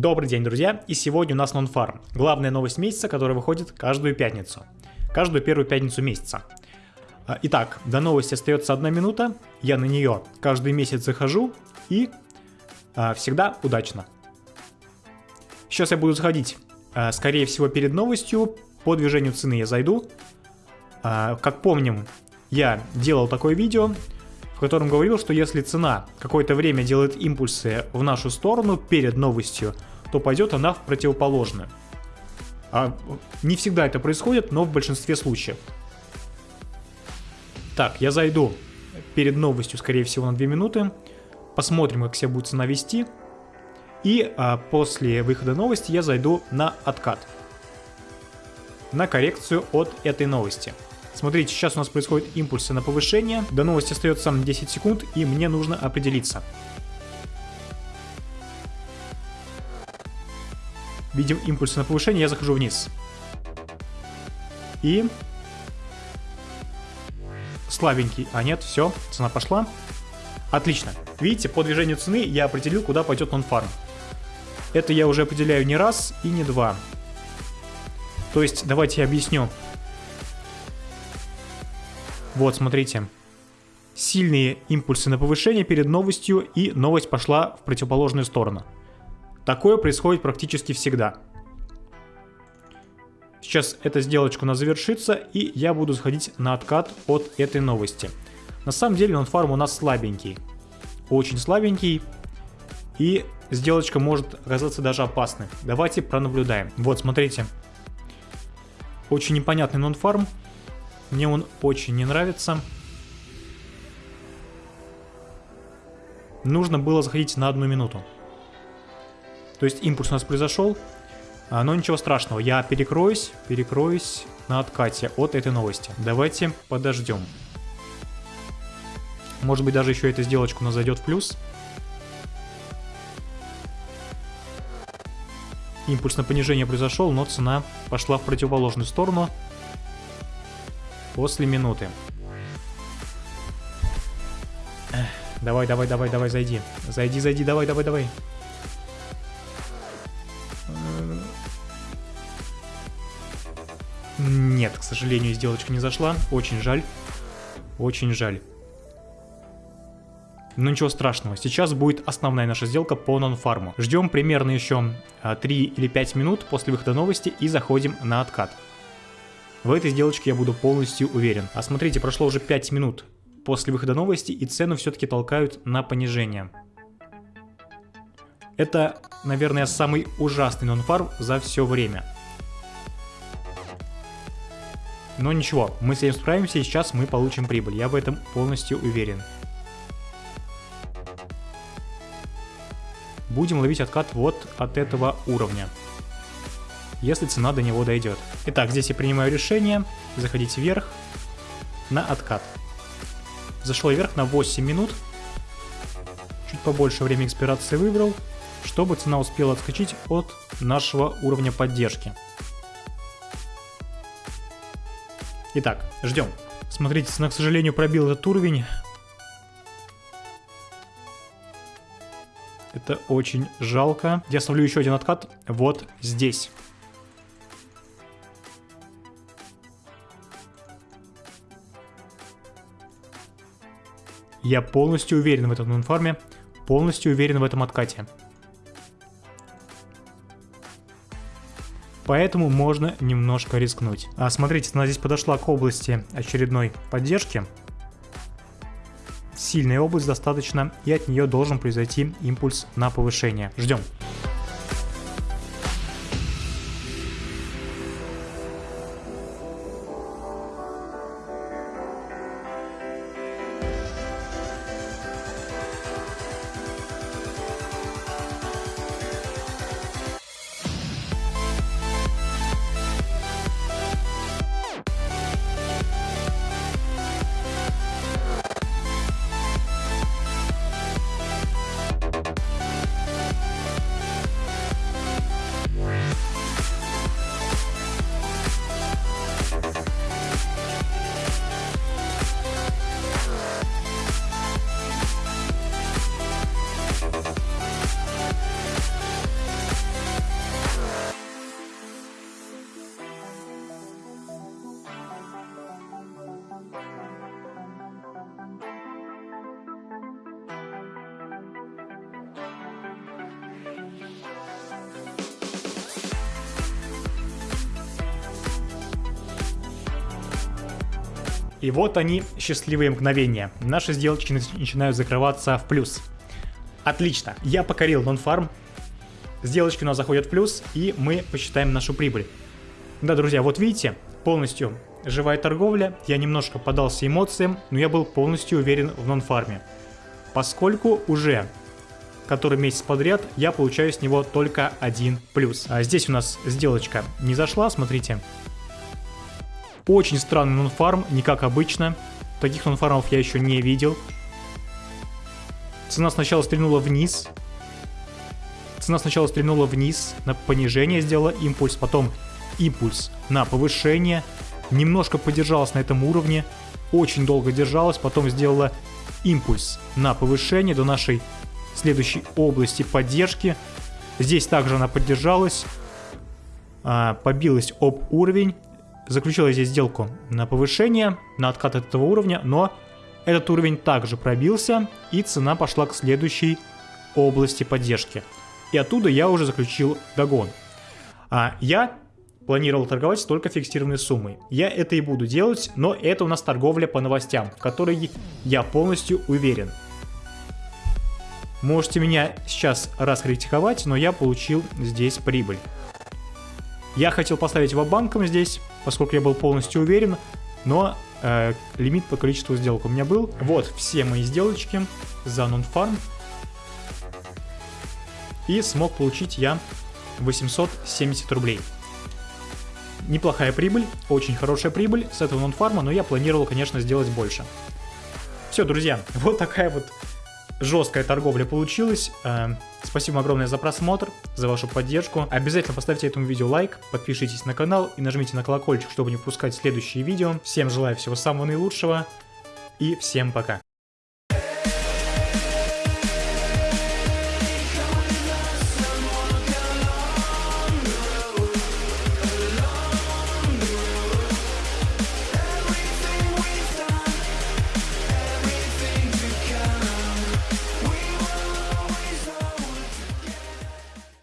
Добрый день, друзья, и сегодня у нас нонфарм. Главная новость месяца, которая выходит каждую пятницу. Каждую первую пятницу месяца. А, итак, до новости остается одна минута, я на нее каждый месяц захожу и а, всегда удачно. Сейчас я буду заходить, а, скорее всего, перед новостью, по движению цены я зайду. А, как помним, я делал такое видео, в котором говорил, что если цена какое-то время делает импульсы в нашу сторону перед новостью, то пойдет она в противоположную. А не всегда это происходит, но в большинстве случаев. Так, я зайду перед новостью, скорее всего, на 2 минуты. Посмотрим, как себя будет цена вести. И а, после выхода новости я зайду на откат. На коррекцию от этой новости. Смотрите, сейчас у нас происходят импульсы на повышение. До новости остается 10 секунд, и мне нужно определиться. Видим импульсы на повышение, я захожу вниз. И... Слабенький. А нет, все, цена пошла. Отлично. Видите, по движению цены я определил, куда пойдет нонфарм. Это я уже определяю не раз и не два. То есть, давайте я объясню. Вот, смотрите. Сильные импульсы на повышение перед новостью, и новость пошла в противоположную сторону. Такое происходит практически всегда. Сейчас эта сделочка у нас завершится, и я буду заходить на откат от этой новости. На самом деле нонфарм у нас слабенький. Очень слабенький. И сделочка может оказаться даже опасной. Давайте пронаблюдаем. Вот, смотрите. Очень непонятный нонфарм. Мне он очень не нравится. Нужно было заходить на одну минуту. То есть импульс у нас произошел, а, но ничего страшного. Я перекроюсь, перекроюсь на откате от этой новости. Давайте подождем. Может быть даже еще эта сделочка у нас зайдет в плюс. Импульс на понижение произошел, но цена пошла в противоположную сторону после минуты. Давай, давай, давай, давай, зайди. Зайди, зайди, давай, давай, давай. Нет, к сожалению, сделочка не зашла. Очень жаль. Очень жаль. Но ничего страшного. Сейчас будет основная наша сделка по нонфарму. Ждем примерно еще 3 или 5 минут после выхода новости и заходим на откат. В этой сделочке я буду полностью уверен. А смотрите, прошло уже 5 минут после выхода новости и цену все-таки толкают на понижение. Это, наверное, самый ужасный нонфарм за все время. Но ничего, мы с этим справимся и сейчас мы получим прибыль. Я в этом полностью уверен. Будем ловить откат вот от этого уровня если цена до него дойдет. Итак, здесь я принимаю решение заходить вверх на откат. Зашел вверх на 8 минут. Чуть побольше время экспирации выбрал, чтобы цена успела отскочить от нашего уровня поддержки. Итак, ждем. Смотрите, цена, к сожалению, пробил этот уровень. Это очень жалко. Я ставлю еще один откат вот здесь. Я полностью уверен в этом нонфарме, полностью уверен в этом откате. Поэтому можно немножко рискнуть. А смотрите, она здесь подошла к области очередной поддержки. Сильная область достаточно, и от нее должен произойти импульс на повышение. Ждем. И вот они, счастливые мгновения. Наши сделочки начинают закрываться в плюс. Отлично. Я покорил нон-фарм. Сделочки у нас заходят в плюс, и мы посчитаем нашу прибыль. Да, друзья, вот видите, полностью живая торговля. Я немножко подался эмоциям, но я был полностью уверен в нон-фарме. Поскольку уже который месяц подряд я получаю с него только один плюс. А здесь у нас сделочка не зашла, смотрите. Очень странный нонфарм, не как обычно. Таких нонфармов я еще не видел. Цена сначала стрельнула вниз. Цена сначала стрельнула вниз, на понижение сделала импульс, потом импульс на повышение. Немножко подержалась на этом уровне, очень долго держалась, потом сделала импульс на повышение до нашей следующей области поддержки. Здесь также она поддержалась, а, побилась об уровень, заключила здесь сделку на повышение, на откат от этого уровня, но этот уровень также пробился, и цена пошла к следующей области поддержки. И оттуда я уже заключил догон. А я планировал торговать только фиксированной суммой. Я это и буду делать, но это у нас торговля по новостям, в которой я полностью уверен. Можете меня сейчас раскритиковать, но я получил здесь прибыль. Я хотел поставить его банком здесь, поскольку я был полностью уверен, но э, лимит по количеству сделок у меня был. Вот все мои сделочки за нонфарм. И смог получить я 870 рублей. Неплохая прибыль, очень хорошая прибыль с этого нонфарма, но я планировал, конечно, сделать больше. Все, друзья, вот такая вот жесткая торговля получилась. Э, спасибо огромное за просмотр, за вашу поддержку. Обязательно поставьте этому видео лайк, подпишитесь на канал и нажмите на колокольчик, чтобы не пропускать следующие видео. Всем желаю всего самого наилучшего и всем пока.